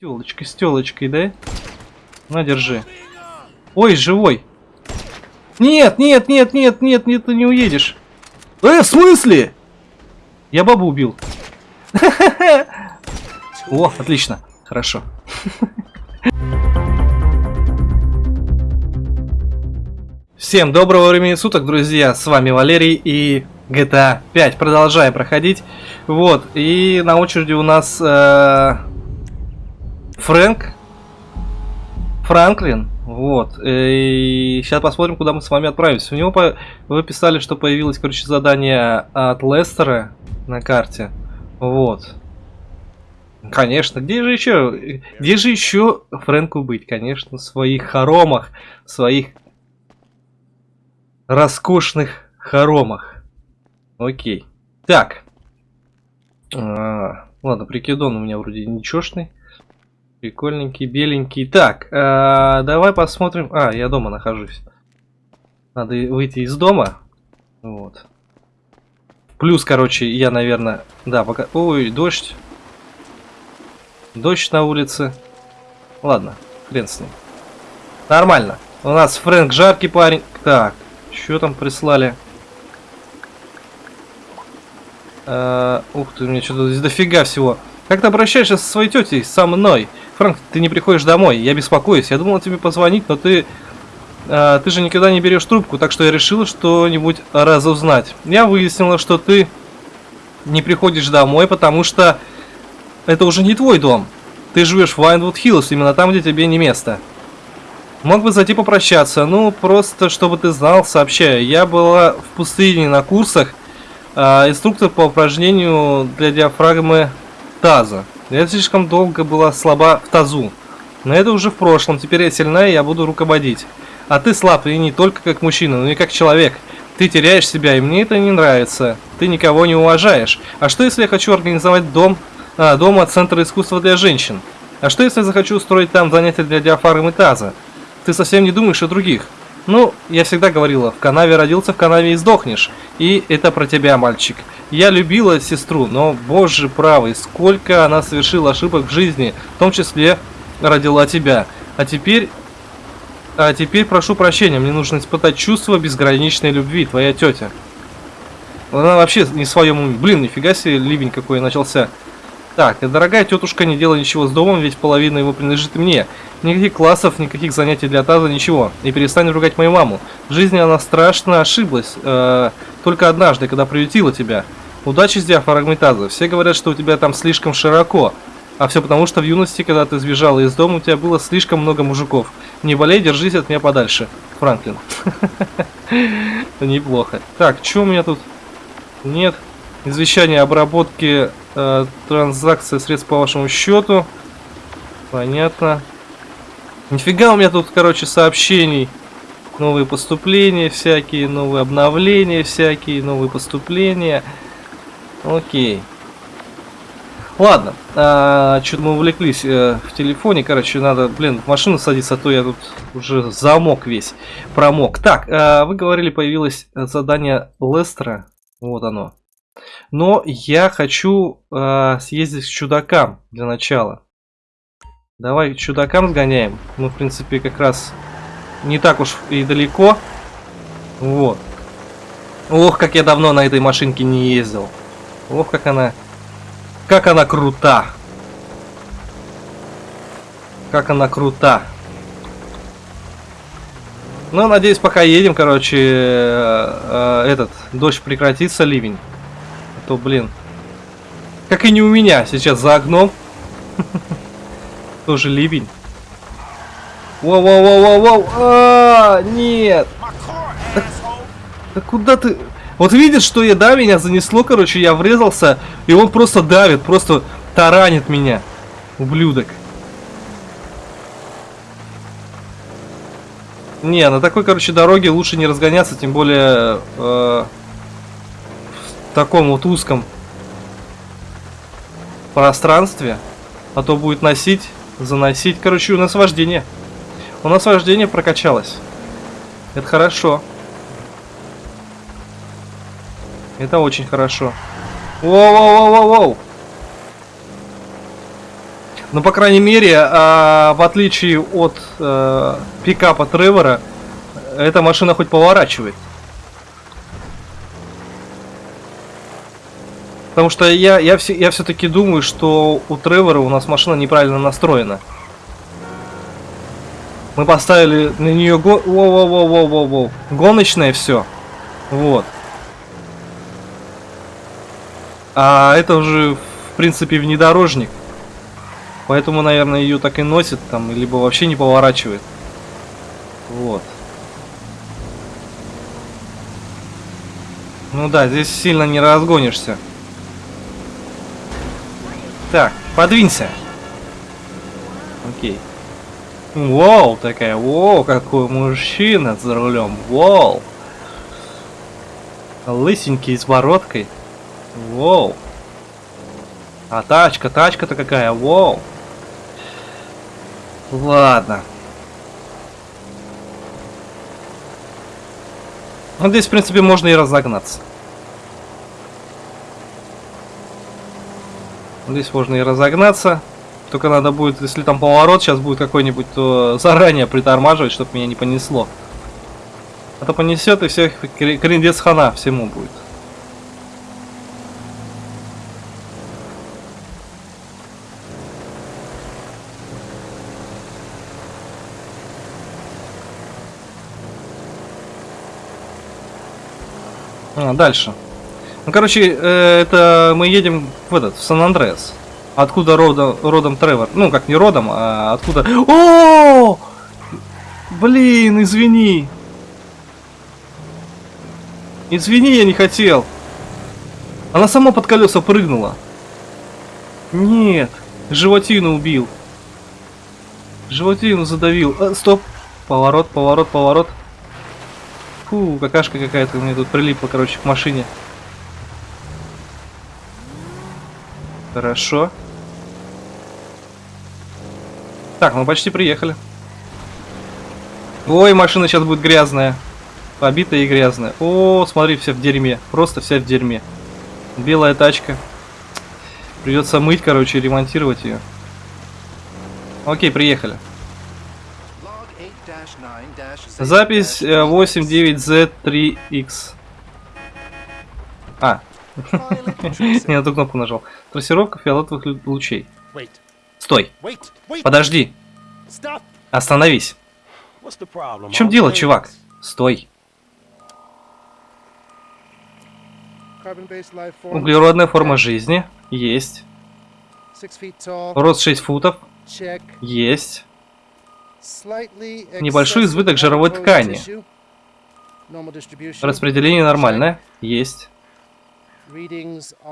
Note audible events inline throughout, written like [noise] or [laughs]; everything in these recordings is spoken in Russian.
Телочкой, с телочкой, да? На, держи. Ой, живой. Нет, нет, нет, нет, нет, нет, ты не уедешь. Э, в смысле? Я бабу убил. [laughs] О, отлично. Хорошо. [laughs] Всем доброго времени суток, друзья. С вами Валерий и GTA 5. Продолжаем проходить. Вот, и на очереди у нас э, Фрэнк. Франклин. Вот. И сейчас посмотрим, куда мы с вами отправимся. У него по... вы писали, что появилось, короче, задание от Лестера на карте. Вот. Конечно, где же еще, где же еще Фрэнку быть? Конечно, в своих хоромах, в своих роскошных хоромах. Окей. Так. А, ладно, прикидон у меня вроде ничешный. Прикольненький, беленький. Так, а, давай посмотрим. А, я дома нахожусь. Надо выйти из дома. Вот. Плюс, короче, я, наверное... Да, пока... Ой, дождь. Дождь на улице. Ладно, хрен с ним. Нормально. У нас Фрэнк жаркий парень. Так, что там прислали? Uh, ух ты, у меня что-то здесь дофига всего. Как ты обращаешься со своей тетей, со мной? Франк, ты не приходишь домой, я беспокоюсь. Я думал тебе позвонить, но ты... Uh, ты же никогда не берешь трубку, так что я решила что-нибудь разузнать. Я выяснила, что ты не приходишь домой, потому что это уже не твой дом. Ты живешь в Вайнвуд Хиллз, именно там, где тебе не место. Мог бы зайти попрощаться, ну, просто чтобы ты знал, сообщаю. Я была в пустыне на курсах, а, инструктор по упражнению для диафрагмы таза. Я слишком долго была слаба в тазу. Но это уже в прошлом, теперь я сильная, я буду руководить. А ты слаб, и не только как мужчина, но и как человек. Ты теряешь себя, и мне это не нравится. Ты никого не уважаешь. А что если я хочу организовать дом, а, дома Центра искусства для женщин? А что если я захочу устроить там занятия для диафрагмы таза? ты совсем не думаешь о других. Ну, я всегда говорила, в канаве родился, в канаве и сдохнешь. И это про тебя, мальчик. Я любила сестру, но, боже правый, сколько она совершила ошибок в жизни, в том числе родила тебя. А теперь... А теперь прошу прощения, мне нужно испытать чувство безграничной любви, твоя тетя. Она вообще не в своем уме. Блин, нифига себе ливень какой начался. Так, дорогая тетушка, не делай ничего с домом, ведь половина его принадлежит мне. Никаких классов, никаких занятий для таза, ничего. И перестань ругать мою маму. В жизни она страшно ошиблась. Э, только однажды, когда приютила тебя. Удачи с диафрагмой. Все говорят, что у тебя там слишком широко. А все потому, что в юности, когда ты сбежала из дома, у тебя было слишком много мужиков. Не болей, держись от меня подальше. Франклин. [laughs] Неплохо. Так, что у меня тут? Нет. Извещание обработки э, транзакции средств по вашему счету. Понятно. Нифига у меня тут, короче, сообщений. Новые поступления всякие, новые обновления всякие, новые поступления. Окей. Ладно, а, что-то мы увлеклись э, в телефоне, короче, надо, блин, в машину садиться, а то я тут уже замок весь, промок. Так, э, вы говорили, появилось задание Лестера, вот оно. Но я хочу э, съездить к чудакам для начала. Давай чудакам сгоняем. Мы, в принципе, как раз не так уж и далеко. Вот. Ох, как я давно на этой машинке не ездил. Ох, как она... Как она крута. Как она крута. Ну, надеюсь, пока едем, короче, э, э, этот, дождь прекратится, ливень то, блин. Как и не у меня сейчас за окном. [laughs] Тоже ливень. Воу-воу-воу-воу-воу. А, нет. Да куда ты... Вот видишь, что я, да, меня занесло, короче, я врезался, и он просто давит, просто таранит меня. Ублюдок. Не, на такой, короче, дороге лучше не разгоняться, тем более... Э таком вот узком пространстве, а то будет носить, заносить. Короче, у нас вождение. У нас вождение прокачалось. Это хорошо. Это очень хорошо. Воу-воу-воу-воу-воу. Но, по крайней мере, а, в отличие от э, пикапа Тревора, эта машина хоть поворачивает. Потому что я, я, все, я все-таки думаю, что у Тревора у нас машина неправильно настроена. Мы поставили на нее го... Воу, воу, воу, воу, воу, воу. гоночное все. Вот. А это уже, в принципе, внедорожник. Поэтому, наверное, ее так и носит там, либо вообще не поворачивает. Вот. Ну да, здесь сильно не разгонишься. Так, подвинься. Окей. Вау, такая, вау, какой мужчина за рулем, вау. Лысенький с бородкой. Вау. А тачка, тачка-то какая, вау. Ладно. Ну, здесь, в принципе, можно и разогнаться. Здесь можно и разогнаться. Только надо будет, если там поворот сейчас будет какой-нибудь, то заранее притормаживать, чтобы меня не понесло. А то понесет и всех крендец хана всему будет. А, дальше. Ну, короче, э, это мы едем в этот, в Сан-Андреас. Откуда родом, родом Тревор? Ну, как не родом, а откуда... О! Блин, извини. Извини, я не хотел. Она сама под колеса прыгнула. Нет, животину убил. Животину задавил. А, стоп. Поворот, поворот, поворот. Фу, какашка какая-то у меня тут прилипла, короче, к машине. Хорошо. Так, мы почти приехали. Ой, машина сейчас будет грязная. Побитая и грязная. О, смотри, вся в дерьме. Просто вся в дерьме. Белая тачка. Придется мыть, короче, ремонтировать ее. Окей, приехали. Запись 89Z3X. Э, а. [laughs] Не на ту кнопку нажал. Трассировка фиолетовых лучей. Стой. Подожди. Остановись. В чем дело, чувак? Стой. Углеродная форма жизни. Есть. Рост 6 футов. Есть. Небольшой избыток жировой ткани. Распределение нормальное. Есть.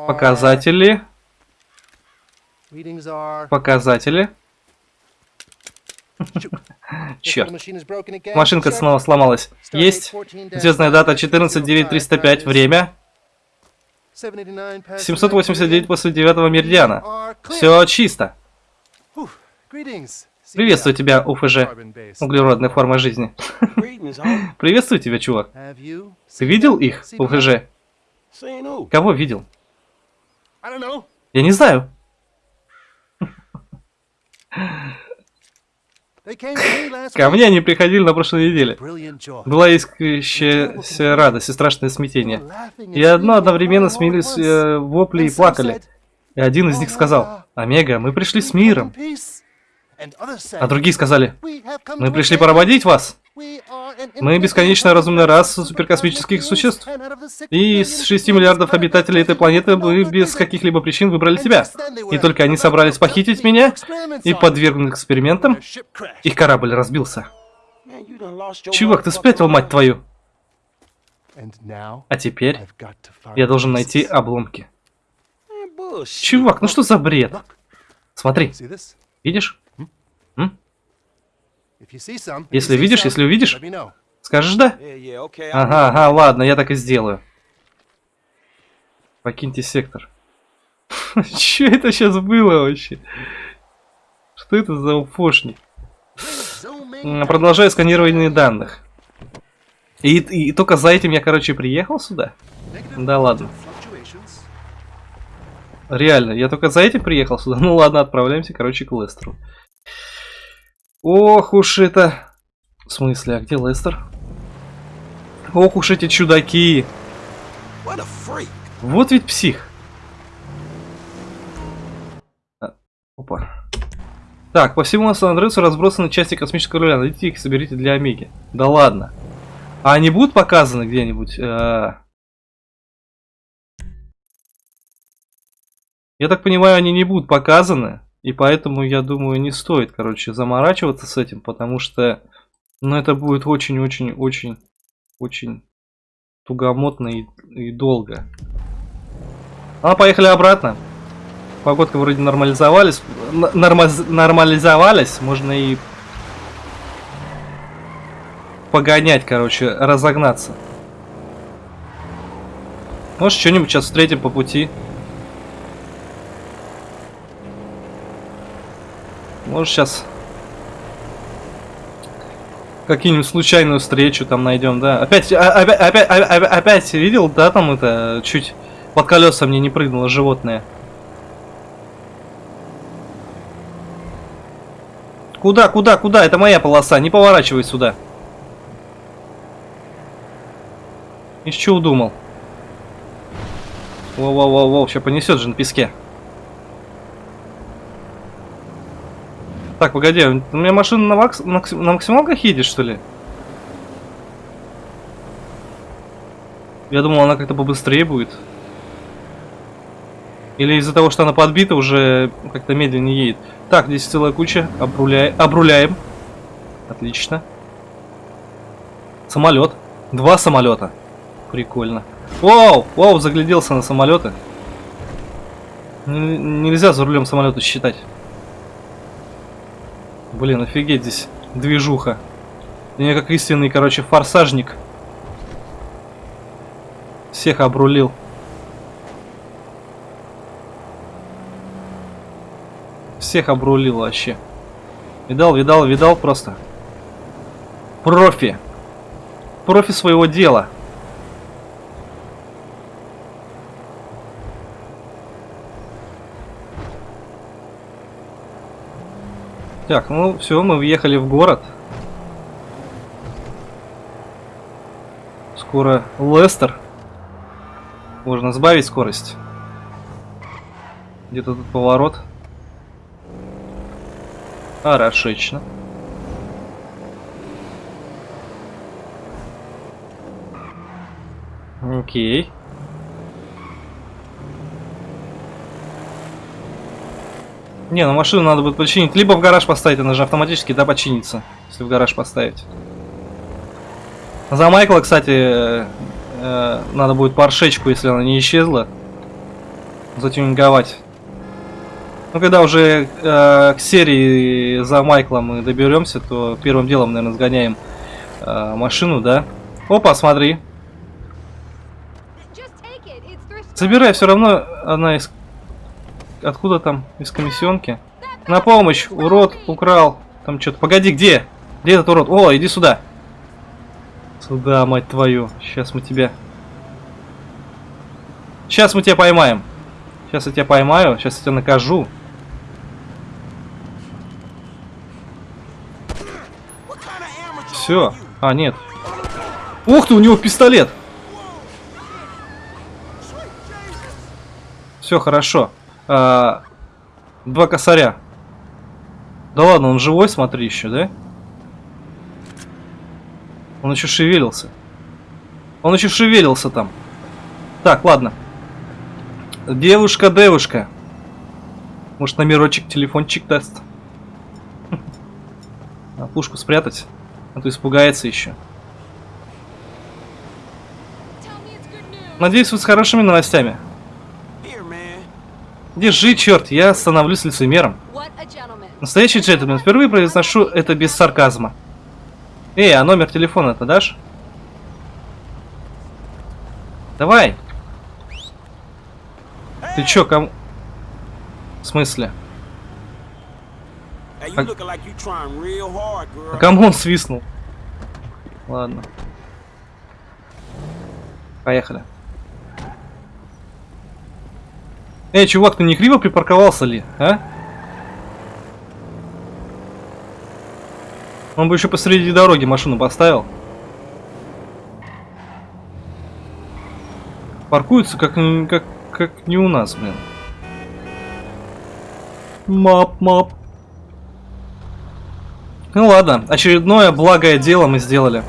Показатели. Показатели. [laughs] Черт. Машинка снова сломалась. Есть. Звездная дата 14.9305. Время. 789 после 9 меридиана. Все чисто. Приветствую тебя, УФЖ. Углеродная форма жизни. [laughs] Приветствую тебя, чувак. Ты видел их, УФЖ? Кого видел? Я не знаю. Ко мне они приходили на прошлой неделе. Была искрящаяся радость и страшное смятение. И одно одновременно смеялись э, вопли и плакали. И один из них сказал, «Омега, мы пришли с миром». А другие сказали, мы пришли проводить вас. Мы бесконечно разумная раса суперкосмических существ. И из 6 миллиардов обитателей этой планеты мы без каких-либо причин выбрали тебя. И только они собрались похитить меня и подвергнуть экспериментам. Их корабль разбился. Чувак, ты спятил, мать твою. А теперь я должен найти обломки. Чувак, ну что за бред? Смотри. Видишь? Если видишь, если увидишь, скажешь да? Ага, ага, ладно, я так и сделаю. Покиньте сектор. [laughs] Что это сейчас было вообще? Что это за уфошник? Продолжаю сканирование данных. И, и, и только за этим я, короче, приехал сюда? Да ладно. Реально, я только за этим приехал сюда. [laughs] Ну ладно, отправляемся, короче, к Лестеру. Ох уж это... В смысле, а где Лестер? Ох уж эти чудаки. Вот ведь псих. А, опа. Так, по всему Сан-Андресу разбросаны части космического руля. Найдите их соберите для Омеги. Да ладно. А они будут показаны где-нибудь? Э, Я так понимаю, они не будут показаны. И поэтому, я думаю, не стоит, короче, заморачиваться с этим, потому что, ну, это будет очень-очень-очень-очень тугомотно и, и долго. А, поехали обратно. Погодка вроде нормализовались. Норма нормализовались. Можно и погонять, короче, разогнаться. Может, что-нибудь сейчас встретим по пути. Может, сейчас какие-нибудь случайную встречу там найдем, да? Опять, а, опять, опять, опять, опять видел, да, там это, чуть под колеса мне не прыгнуло животное. Куда, куда, куда? Это моя полоса, не поворачивай сюда. Из чего удумал? Воу-воу-воу-воу, сейчас понесет же на песке. Так, погоди, у меня машина на, макс... на максималках едет, что ли? Я думал, она как-то побыстрее будет. Или из-за того, что она подбита, уже как-то медленнее едет. Так, здесь целая куча. Обруляй... Обруляем. Отлично. Самолет. Два самолета. Прикольно. Вау! Вау, загляделся на самолеты. Нельзя за рулем самолета считать. Блин, офигеть здесь движуха. Я как истинный, короче, форсажник. Всех обрулил. Всех обрулил вообще. Видал, видал, видал просто. Профи. Профи своего дела. Так, ну все, мы въехали в город. Скоро Лестер. Можно сбавить скорость. Где-то тут поворот. Хорошечно. Окей. Не, ну машину надо будет починить. Либо в гараж поставить, она же автоматически, да, починится. Если в гараж поставить. За Майкла, кстати, э, э, надо будет паршечку, если она не исчезла. Затюнинговать. Ну, когда уже э, к серии за Майкла мы доберемся, то первым делом, наверное, сгоняем э, машину, да? Опа, смотри. Забирай, все равно она из Откуда там? Из комиссионки? На помощь! Урод украл. Там что-то. Погоди, где? Где этот урод? О, иди сюда. Сюда, мать твою. Сейчас мы тебя... Сейчас мы тебя поймаем. Сейчас я тебя поймаю. Сейчас я тебя накажу. Все. А, нет. Ух ты, у него пистолет. Все хорошо. А, два косаря. Да ладно, он живой, смотри еще, да? Он еще шевелился. Он еще шевелился там. Так, ладно. Девушка, девушка. Может, номерочек, телефончик даст. [laughs] А пушку спрятать, а то испугается еще. Надеюсь, вы с хорошими новостями. Держи, черт, я становлюсь лицемером. Настоящий джентльмен, впервые произношу это без сарказма. Эй, а номер телефона-то дашь? Давай. Ты чё, кому... В смысле? А... а кому он свистнул? Ладно. Поехали. Эй, чувак, ты не криво припарковался ли, а? Он бы еще посреди дороги машину поставил. Паркуются как, как, как не у нас, блин. Мап, мап. Ну ладно, очередное благое дело мы сделали.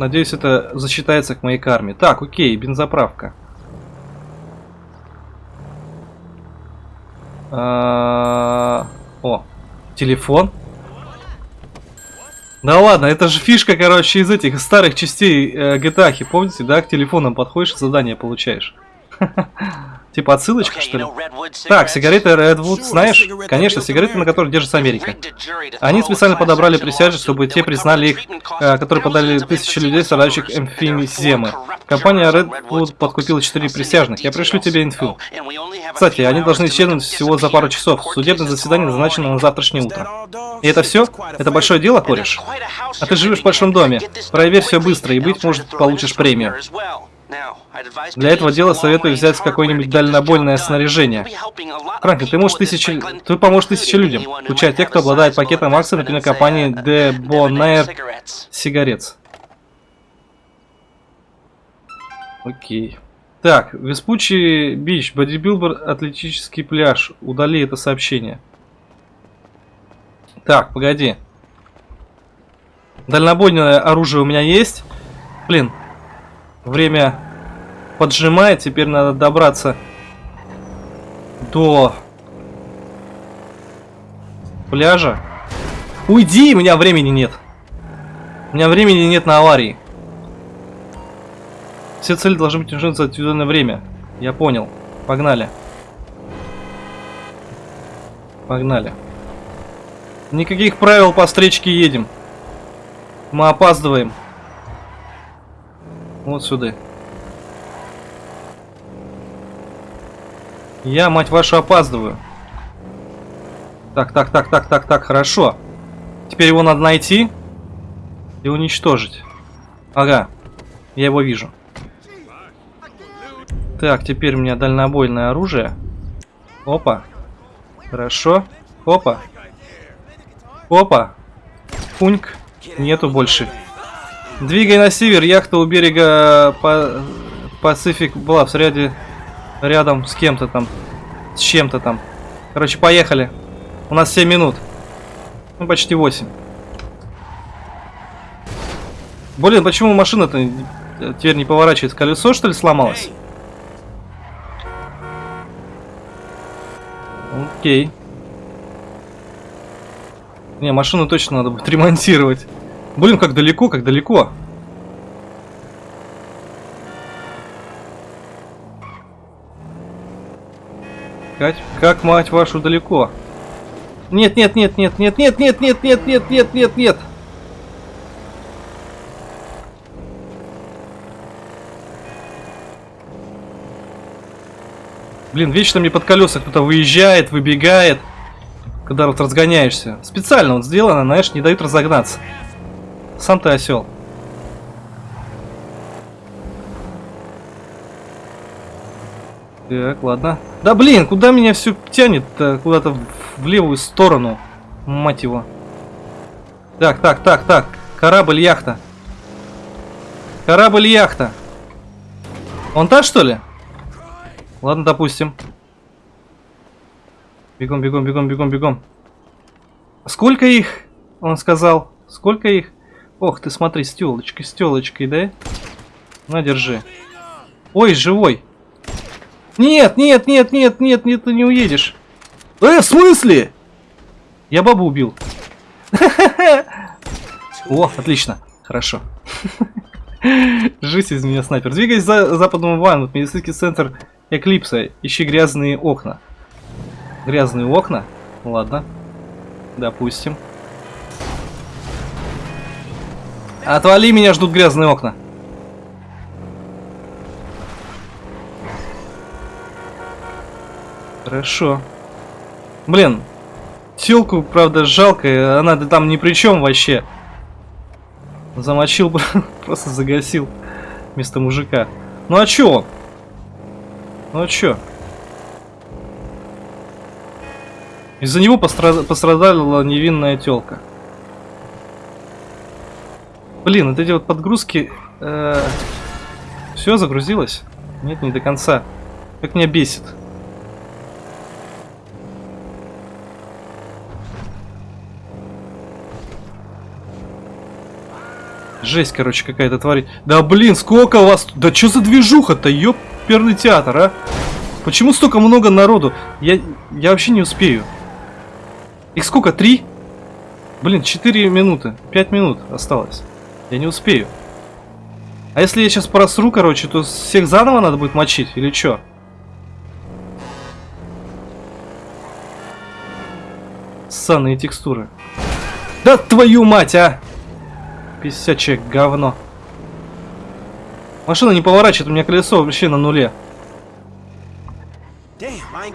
Надеюсь, это засчитается к моей карме. Так, окей, бензоправка. А -а -а О, телефон. Да ладно, это же фишка, короче, из этих старых частей э, GTA, помните, да? К телефонам подходишь задание получаешь. [laughs] Типа отсылочка, что ли? Так, сигареты Redwood, знаешь? Конечно, сигареты, на которых держится Америка. Они специально подобрали присяжных, чтобы те признали их, э, которые подали тысячи людей, страдающих эмфиземы. Компания Redwood подкупила четыре присяжных. Я пришлю тебе инфу. Кстати, они должны исчезнуть всего за пару часов. Судебное заседание назначено на завтрашнее утро. И это все? Это большое дело, кореш? А ты живешь в большом доме. Проверь все быстро, и быть может, получишь премию. Для этого дела советую взять какое-нибудь дальнобойное снаряжение. Франклин, ты можешь тысячи... Ты поможешь тысяче людям, включая тех, кто обладает пакетом акций, например, компании De сигарет. Окей. Так, Веспучий Бич, бодибилдер, атлетический пляж. Удали это сообщение. Так, погоди. Дальнобойное оружие у меня есть. Блин, Время поджимает, теперь надо добраться до пляжа. Уйди, у меня времени нет. У меня времени нет на аварии. Все цели должны быть решены за отведенное время. Я понял. Погнали. Погнали. Никаких правил по встречке едем. Мы опаздываем. Вот сюда. Я, мать вашу, опаздываю. Так, так, так, так, так, так, хорошо. Теперь его надо найти и уничтожить. Ага, я его вижу. Так, теперь у меня дальнобойное оружие. Опа. Хорошо. Опа. Опа. Пуньк. Нету больше. Двигай на север, яхта у берега по... Пацифик была в ряде рядом с кем-то там. С чем-то там. Короче, поехали. У нас 7 минут. Ну, почти 8. Блин, почему машина-то теперь не поворачивается? Колесо, что ли, сломалось? Окей. Не, машину точно надо будет [laughs] ремонтировать. Блин, как далеко, как далеко. Как, как мать вашу далеко? Нет, нет, нет, нет, нет, нет, нет, нет, нет, нет, нет, нет, нет. Блин, вечно мне под колеса кто-то выезжает, выбегает, когда вот разгоняешься. Специально вот сделано, знаешь, не дают разогнаться. Сам ты осел. Так, ладно. Да блин, куда меня все тянет Куда-то в левую сторону. Мать его. Так, так, так, так. Корабль-яхта. Корабль-яхта. Он та, что ли? Ладно, допустим. Бегом, бегом, бегом, бегом, бегом. Сколько их? Он сказал. Сколько их? Ох ты, смотри, с телочкой, с да? На, держи. Ой, живой. Нет, нет, нет, нет, нет, нет, ты не уедешь. Э, в смысле? Я бабу убил. [laughs] О, отлично. Хорошо. [laughs] Жизнь из меня снайпер. Двигаясь за западным ваном, медицинский центр Эклипса. Ищи грязные окна. Грязные окна? Ладно. Допустим. Отвали, меня ждут грязные окна. Хорошо. Блин, телку, правда, жалко, она там ни при чем вообще. Замочил, [laughs] просто загасил. вместо мужика. Ну а чё он? Ну а чё? Из-за него постра- пострадала невинная тёлка. Блин, вот эти вот подгрузки... Э все загрузилось? Нет, не до конца. Как меня бесит. Жесть, короче, какая-то тварь. Да блин, сколько вас... Да что за движуха-то, ёперный театр, а? Почему столько много народу? Я, я вообще не успею. Их сколько? Три? Блин, четыре минуты. Пять минут осталось. Я не успею. А если я сейчас просру, короче, то всех заново надо будет мочить? Или что? Ссаные текстуры. Да твою мать, а! Писячее говно. Машина не поворачивает, у меня колесо вообще на нуле.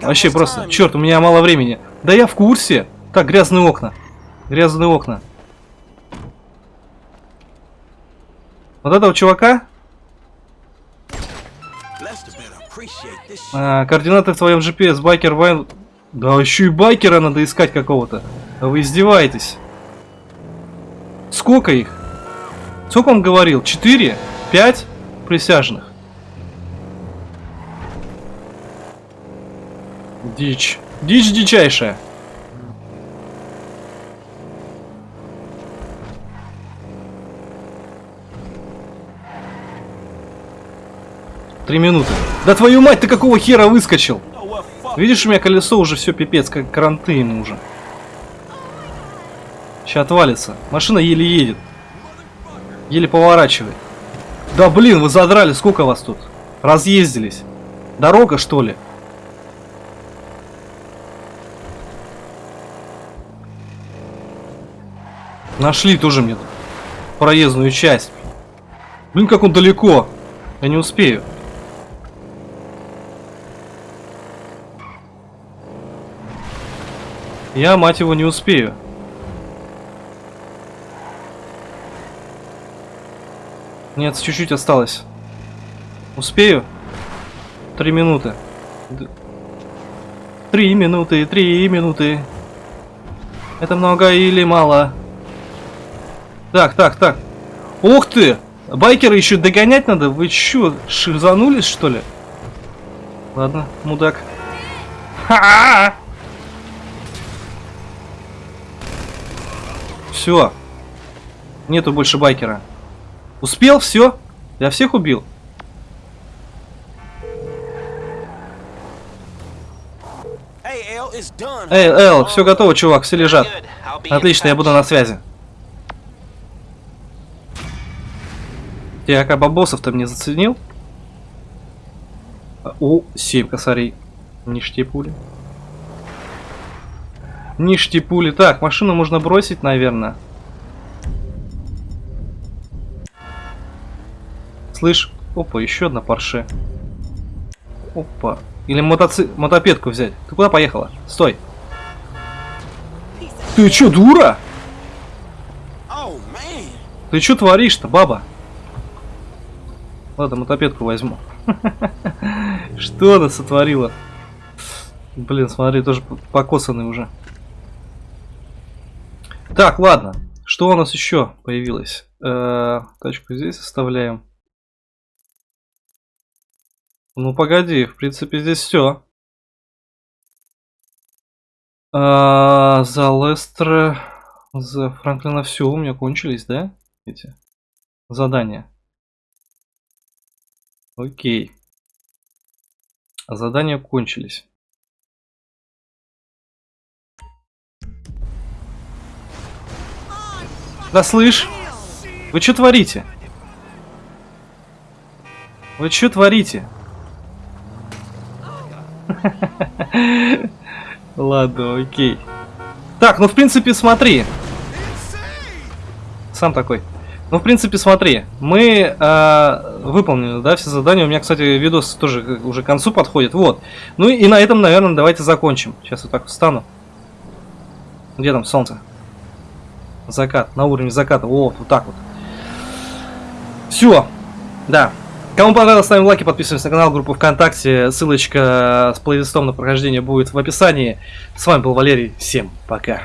Вообще просто, черт, у меня мало времени. Да я в курсе. Так, грязные окна. Грязные окна. Вот этого чувака? А, координаты в твоем GPS, байкер Вайн... Да еще и байкера надо искать какого-то. Вы издеваетесь. Сколько их? Сколько он говорил? Четыре? Пять присяжных? Дичь. Дичь дичайшая. Три минуты. Да твою мать, ты какого хера выскочил? Видишь, у меня колесо уже все пипец, как кранты ему уже. Сейчас отвалится. Машина еле едет. Еле поворачивает. Да блин, вы задрали, сколько вас тут? Разъездились. Дорога, что ли? Нашли тоже мне проездную часть. Блин, как он далеко. Я не успею. Я, мать его, не успею. Нет, чуть-чуть осталось. Успею? Три минуты. Три минуты, три минуты. Это много или мало? Так, так, так. Ух ты! Байкеры еще догонять надо? Вы чё, шизанулись, что ли? Ладно, мудак. Ха! Все. Нету больше байкера. Успел? Все? Я всех убил? Эй, Эл, все готово, чувак, все лежат. Отлично, я буду на связи. Ты бабосов-то мне заценил? О, 7 косарей. Ништи пули. Ништи пули. Так, машину можно бросить, наверное. Слышь, опа, еще одна парше. Опа. Или мотоци... мотопедку взять. Ты куда поехала? Стой. Ты чё, дура? Ты чё творишь-то, баба? Ладно, мотопедку возьму. [laughs] Что она сотворила? Блин, смотри, тоже покосанный уже. Так, ладно. Что у нас еще появилось? -э, тачку здесь оставляем. Ну погоди, в принципе здесь все. А, за Лестера, за Франклина все у меня кончились, да? Эти задания. Окей. Задания кончились. Да слышь, вы что творите? Вы что творите? [laughs] Ладно, окей. Так, ну в принципе смотри. Сам такой. Ну, в принципе, смотри, мы э, выполнили, да, все задания. У меня, кстати, видос тоже уже к концу подходит. Вот. Ну и на этом, наверное, давайте закончим. Сейчас вот так встану. Где там солнце? Закат, на уровне заката. Вот, вот так вот. Все. Да. Кому понравилось, ставим лайки, подписываемся на канал, группу ВКонтакте. Ссылочка с плейлистом на прохождение будет в описании. С вами был Валерий. Всем пока.